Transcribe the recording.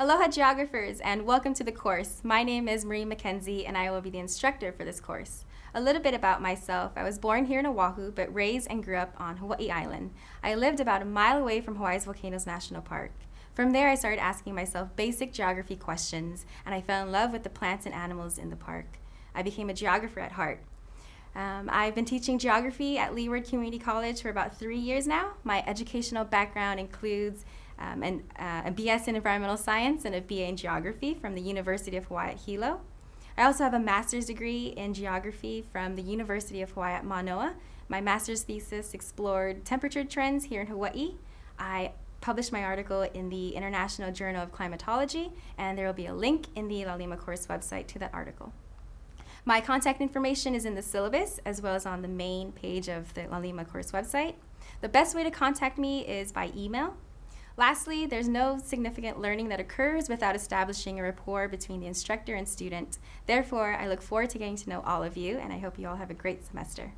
Aloha geographers and welcome to the course. My name is Marie McKenzie and I will be the instructor for this course. A little bit about myself. I was born here in Oahu but raised and grew up on Hawaii Island. I lived about a mile away from Hawaii's Volcanoes National Park. From there I started asking myself basic geography questions and I fell in love with the plants and animals in the park. I became a geographer at heart. Um, I've been teaching geography at Leeward Community College for about three years now. My educational background includes um, an, uh, a BS in Environmental Science and a BA in Geography from the University of Hawaii at Hilo. I also have a master's degree in geography from the University of Hawaii at Manoa. My master's thesis explored temperature trends here in Hawaii. I published my article in the International Journal of Climatology, and there will be a link in the Laulima course website to that article. My contact information is in the syllabus as well as on the main page of the Laulima course website. The best way to contact me is by email Lastly, there's no significant learning that occurs without establishing a rapport between the instructor and student. Therefore, I look forward to getting to know all of you, and I hope you all have a great semester.